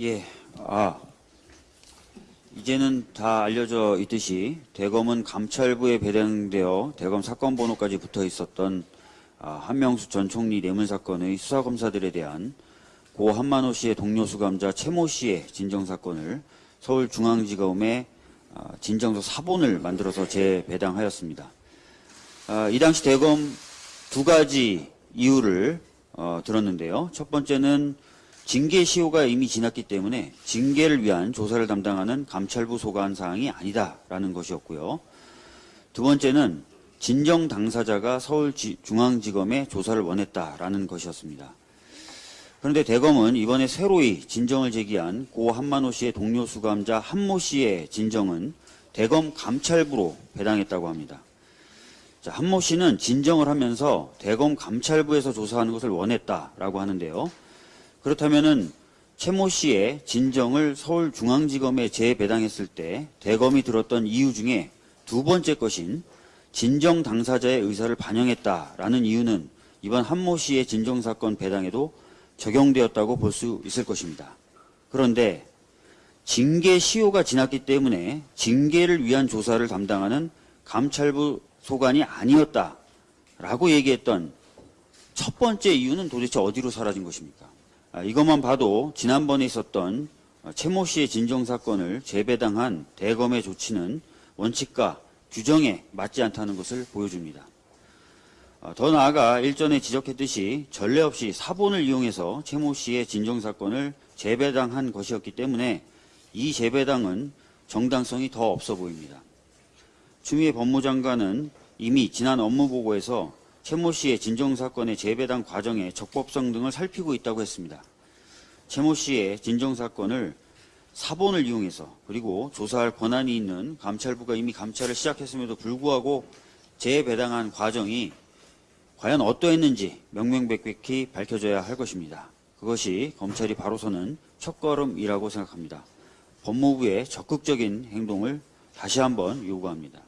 예, 아, 이제는 다 알려져 있듯이 대검은 감찰부에 배당되어 대검 사건 번호까지 붙어 있었던 아, 한명수 전 총리 뇌물 사건의 수사 검사들에 대한 고 한만호 씨의 동료 수감자 최모 씨의 진정 사건을 서울중앙지검에 아, 진정서 사본을 만들어서 재배당하였습니다. 아, 이 당시 대검 두 가지 이유를 어, 들었는데요. 첫 번째는 징계 시효가 이미 지났기 때문에 징계를 위한 조사를 담당하는 감찰부 소관 사항이 아니다라는 것이었고요. 두 번째는 진정 당사자가 서울중앙지검에 조사를 원했다라는 것이었습니다. 그런데 대검은 이번에 새로이 진정을 제기한 고 한만호 씨의 동료 수감자 한모 씨의 진정은 대검 감찰부로 배당했다고 합니다. 자, 한모 씨는 진정을 하면서 대검 감찰부에서 조사하는 것을 원했다라고 하는데요. 그렇다면은 최모 씨의 진정을 서울중앙지검에 재배당했을 때 대검이 들었던 이유 중에 두 번째 것인 진정 당사자의 의사를 반영했다라는 이유는 이번 한모 씨의 진정 사건 배당에도 적용되었다고 볼 수 있을 것입니다. 그런데 징계 시효가 지났기 때문에 징계를 위한 조사를 담당하는 감찰부 소관이 아니었다라고 얘기했던 첫 번째 이유는 도대체 어디로 사라진 것입니까? 아, 이것만 봐도 지난번에 있었던 최모 씨의 진정 사건을 재배당한 대검의 조치는 원칙과 규정에 맞지 않다는 것을 보여줍니다. 아, 더 나아가 일전에 지적했듯이 전례 없이 사본을 이용해서 최모 씨의 진정 사건을 재배당한 것이었기 때문에 이 재배당은 정당성이 더 없어 보입니다. 추미애 법무장관은 이미 지난 업무보고에서 최모 씨의 진정사건의 재배당 과정의 적법성 등을 살피고 있다고 했습니다. 최모 씨의 진정사건을 사본을 이용해서 그리고 조사할 권한이 있는 감찰부가 이미 감찰을 시작했음에도 불구하고 재배당한 과정이 과연 어떠했는지 명명백백히 밝혀져야 할 것입니다. 그것이 검찰이 바로서는 첫걸음이라고 생각합니다. 법무부의 적극적인 행동을 다시 한번 요구합니다.